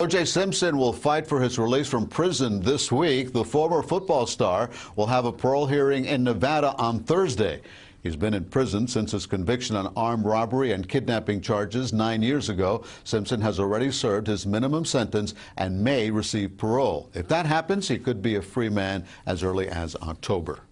O.J. Simpson will fight for his release from prison this week. The former football star will have a parole hearing in Nevada on Thursday. He's been in prison since his conviction on armed robbery and kidnapping charges nine years ago. Simpson has already served his minimum sentence and may receive parole. If that happens, he could be a free man as early as October.